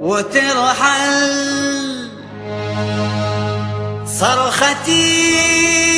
وترحل. صرختي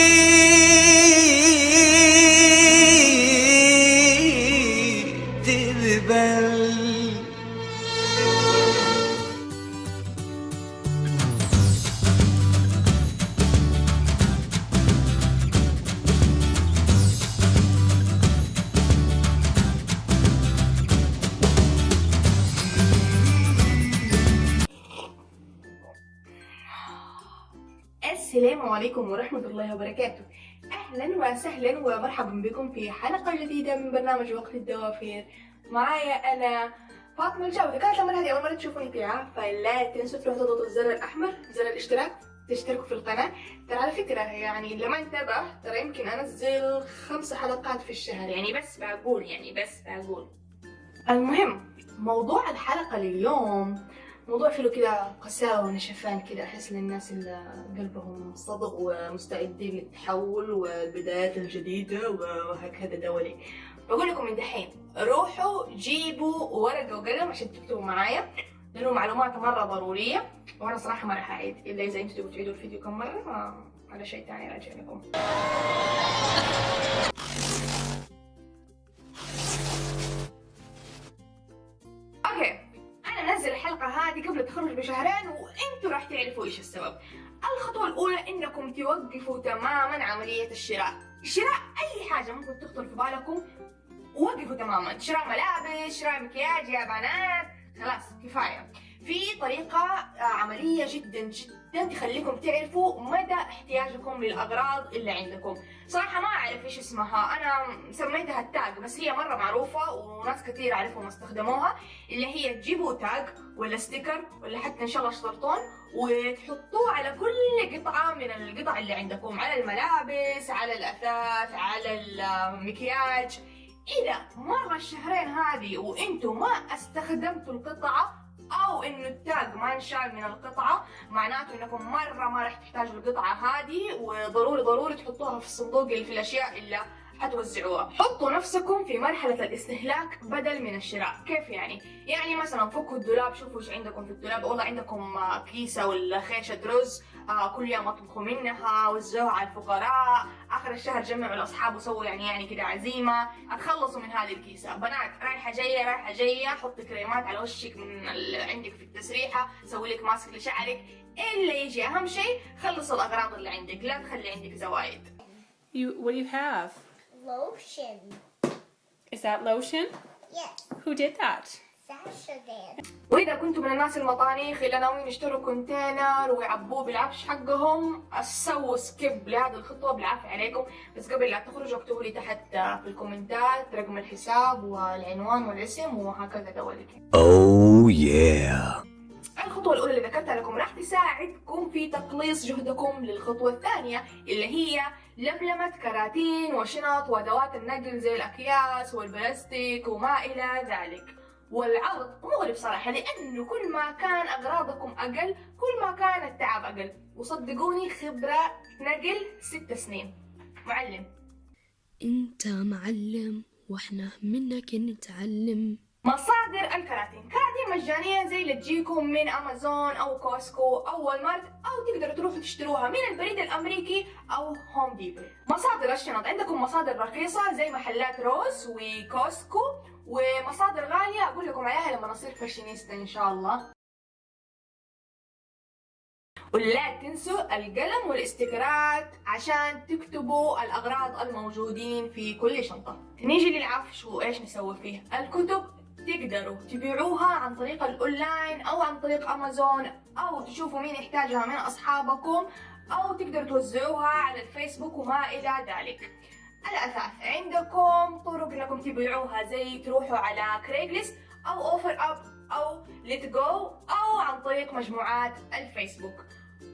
السلام عليكم ورحمة الله وبركاته. أهلا وسهلا ومرحبا بكم في حلقة جديدة من برنامج وقت الدوافير. معايا أنا فاطمة الجو إذا كانت المرة هذه أول مرة تشوفوني فيها فلا تنسوا تروحوا تضغطوا الزر الأحمر زر الاشتراك تشتركوا في القناة. ترى على فكرة يعني لما انتبه ترى يمكن أنزل خمس حلقات في الشهر. يعني بس بقول يعني بس بقول. المهم موضوع الحلقة لليوم. موضوع فيه كده قساوة ونشفان كده. أحس للناس اللي قلبهم صدق ومستعدين للتحول والبدايات الجديدة وهكذا دولي. بقول لكم من دحين روحوا جيبوا ورقة وقلم عشان تكتبوا معايا لأنه معلومات مرة ضرورية وأنا صراحة ما راح أعيد. إلا إذا أنتوا تبغوا تعيدوا الفيديو كم مرة على شيء تاني راجع لكم. التخرج بشهرين وانتوا راح تعرفوا إيش السبب. الخطوة الأولى إنكم توقفوا تماما عملية الشراء. شراء أي حاجة ممكن تخطر في بالكم وقفوا تماما. شراء ملابس شراء مكياج يا بنات. خلاص كفاية. في طريقة آه، عملية جدا جدا تخليكم تعرفوا مدى احتياجكم للأغراض اللي عندكم. صراحة ما أعرف إيش اسمها. أنا سميتها التاج بس هي مرة معروفة وناس كثير أعرفهم استخدموها اللي هي تجيبوا tag ولا sticker ولا حتى إن شاء الله شطرطون وتحطوه على كل قطعة من القطع اللي عندكم على الملابس على الأثاث على المكياج. إذا مر الشهرين هذه وإنتوا ما استخدمتوا القطعة أو إنه ال tag ما انشال من القطعة معناته إنكم مرة ما راح تحتاجوا القطعة هذه وضروري ضروري تحطوها في الصندوق اللي في الأشياء اللي حتوزعوها حطوا نفسكم في مرحلة الاستهلاك بدل من الشراء. كيف يعني؟ يعني مثلا فكوا الدولاب شوفوا إيش عندكم في الدولاب. والله عندكم آه، كيسة ولا خيشة رز آه كل يوم أطبخوا منها وزعوها على الفقراء. آخر الشهر جمعوا الأصحاب وسووا يعني يعني كده عزيمة. أتخلصوا من هذه الكيسة. بنات رايحة جاية رايحة جاية. حطي كريمات على وشك من اللي عندك في التسريحة. سوي لك ماسك لشعرك. اللي يجي أهم شيء خلص الأغراض اللي عندك. لا تخلي عندك زوايد. You, what do you have? Lotion. Is that lotion? Yes, Who did that? Sasha did. وإذا كنتوا من الناس المطانيخ اللي ناويين يشتروا container ويعبوه بالعفش حقهم سووا skip لهذه الخطوة بالعافية عليكم بس قبل لا تخرجوا اكتبوا لي تحت في الكومنتات رقم الحساب والعنوان والاسم وهكذا دواليك Oh yeah الخطوة الأولى اللي ذكرتها لكم راح تساعدكم في تقليص جهدكم للخطوة الثانية اللي هي لملمة كراتين وشنط وأدوات النقل زي الأكياس والبلاستيك وما إلى ذلك. والعرض مغري بصراحة لأنه كل ما كان أغراضكم أقل كل ما كان التعب أقل. وصدقوني خبرة نقل ست سنين. معلم. أنت معلم وإحنا منك نتعلم. مصادر الكراتين. كراتين مجانية زي اللي تجيكم من أمازون أو كوسكو أو والمارت أو تقدروا تروحوا تشتروها من البريد الأمريكي أو هوم ديبو مصادر الشنط. عندكم مصادر رخيصة زي محلات روز وكوسكو ومصادر غالية. أقول لكم عليها لما نصير فاشينيستا إن شاء الله. ولا تنسوا القلم والاستيكرات عشان تكتبوا الأغراض الموجودين في كل شنطة. نيجي للعفش وإيش نسوي فيه؟ الكتب. تقدروا تبيعوها عن طريق الأونلاين أو عن طريق أمازون أو تشوفوا مين يحتاجها من أصحابكم أو تقدروا توزعوها على الفيسبوك وما إلى ذلك. الأثاث عندكم طرق إنكم تبيعوها زي تروحوا على Craigslist أو OfferUp أو Letgo أو عن طريق مجموعات الفيسبوك.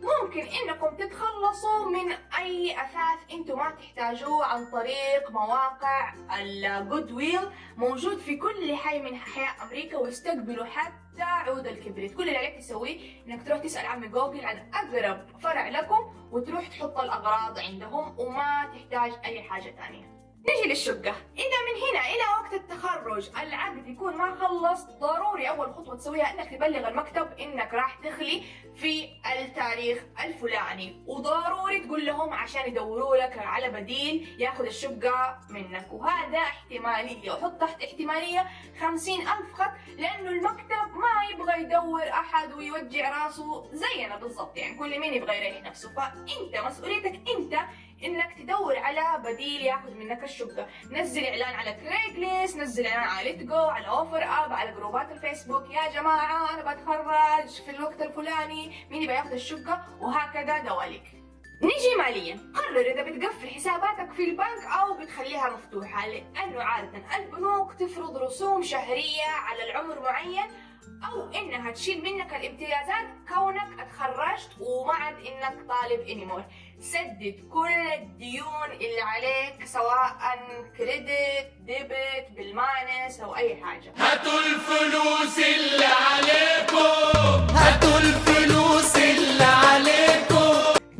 ممكن إنكم تتخلصوا من أي أثاث أنتم ما تحتاجوه عن طريق مواقع ال Goodwill موجود في كل حي من أحياء أمريكا ويستقبلوا حتى عود الكبريت. كل اللي عليك تسويه إنك تروح تسأل عمي جوجل عن أقرب فرع لكم وتروح تحط الأغراض عندهم وما تحتاج أي حاجة ثانية. نجي للشقة؟ إذا من هنا إلى وقت التخرج. العقد يكون ما خلص ضروري أول خطوة تسويها إنك تبلغ المكتب إنك راح تخلي في التاريخ الفلاني. وضروري تقول لهم عشان يدوروا لك على بديل ياخذ الشقة منك. وهذا احتمالية. وحط تحت احتمالية خمسين ألف خط لأنه المكتب ما يبغى يدور أحد ويوجع راسه زينا بالضبط. يعني كل مين يبغى يريح نفسه؟ فأنت مسؤوليتك أنت إنك تدور على بديل ياخذ منك الشقة. نزل إعلان على Craigslist نزل إعلان على Letgo على OfferUp على جروبات الفيسبوك. يا جماعة أنا بتخرج في الوقت الفلاني. مين يبغى ياخذ الشقة؟ وهكذا دواليك. نيجي ماليا. قرر إذا بتقفل حساباتك في البنك أو بتخليها مفتوحة لأنه عادة البنوك تفرض رسوم شهرية على عمر معين أو إنها تشيل منك الامتيازات كونك اتخرجت وما عاد إنك طالب anymore سدد كل الديون اللي عليك سواء credit debit بال minus أو أي حاجة. هاتوا الفلوس اللي عليكم. هاتوا الفلوس اللي عليكم.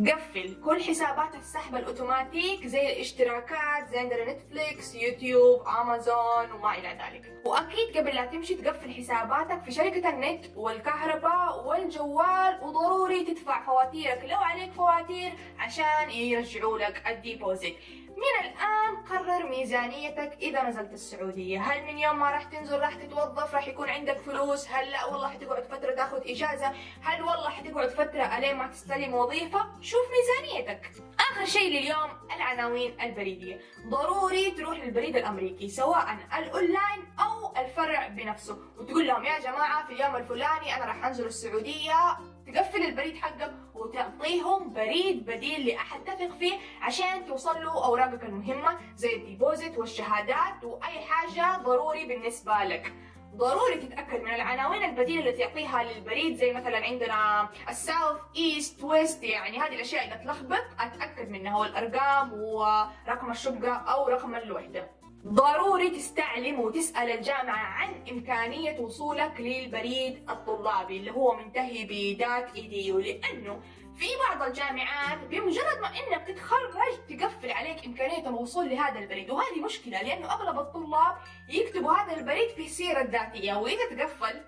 قفل كل حسابات السحب الأوتوماتيك زي الاشتراكات زي عندنا نتفليكس يوتيوب امازون وما إلى ذلك. وأكيد قبل لا تمشي تقفل حساباتك في شركة النت والكهرباء والجوال وضروري تدفع فواتيرك لو عليك فواتير عشان يرجعوا لك ال deposit. من الآن قرر ميزانيتك إذا نزلت السعودية. هل من يوم ما راح تنزل راح تتوظف راح يكون عندك فلوس؟ هل لا؟ والله حتقعد فترة تاخذ إجازة. هل والله حتقعد فترة ألين ما تستلم وظيفة؟ شوف ميزانيتك. آخر شيء لليوم العناوين البريدية. ضروري تروح للبريد الأمريكي سواء الأونلاين أو الفرع بنفسه. وتقول لهم يا جماعة في اليوم الفلاني أنا راح أنزل السعودية تقفل البريد حقك وتعطيهم بريد بديل لأحد تثق فيه عشان توصل له أوراقك المهمة زي ال deposit والشهادات وأي حاجة ضروري بالنسبة لك. ضروري تتأكد من العناوين البديلة اللي تعطيها للبريد زي مثلا عندنا ال South East West يعني هذه الأشياء إذا تلخبط أتأكد منها والأرقام ورقم الشقة أو رقم الوحدة. ضروري تستعلم وتسأل الجامعة عن إمكانية وصولك للبريد الطلابي اللي هو منتهي ب dot edu لأنه في بعض الجامعات بمجرد ما إنك تتخرج تقفل عليك إمكانية الوصول لهذا البريد. وهذه مشكلة لأنه أغلب الطلاب يكتبوا هذا البريد في السيره الذاتيه وإذا تقفل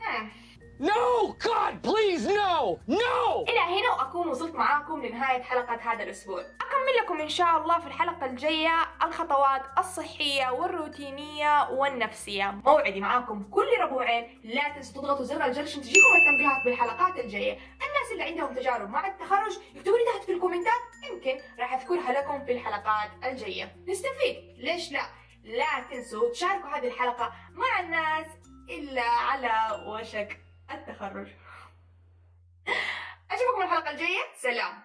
هم. No! God please no! No! إلى هنا وأكون وصلت معاكم لنهاية حلقة هذا الأسبوع. أكمل لكم إن شاء الله في الحلقة الجاية الخطوات الصحية والروتينية والنفسية. موعدي معاكم كل ربوعين. لا تنسوا تضغطوا زر الجرس عشان تجيكم التنبيهات بالحلقات الجاية. الناس اللي عندهم تجارب مع التخرج يكتبوا لي تحت في الكومنتات. يمكن راح أذكرها لكم في الحلقات الجاية. نستفيد. ليش لا؟ لا تنسوا تشاركوا هذه الحلقة مع الناس إلا على وشك. التخرج. أشوفكم الحلقة الجاية. سلام.